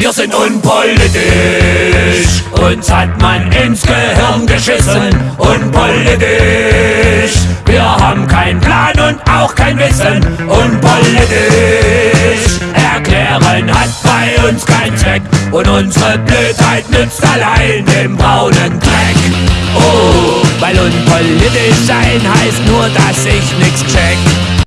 Wir sind unpolitisch, uns hat man ins Gehirn geschissen. Unpolitisch, wir haben keinen Plan und auch kein Wissen. Unpolitisch, erklären hat bei uns keinen Zweck. Und unsere Blödheit nützt allein dem braunen Dreck. Oh, weil unpolitisch sein heißt nur, dass ich nichts check.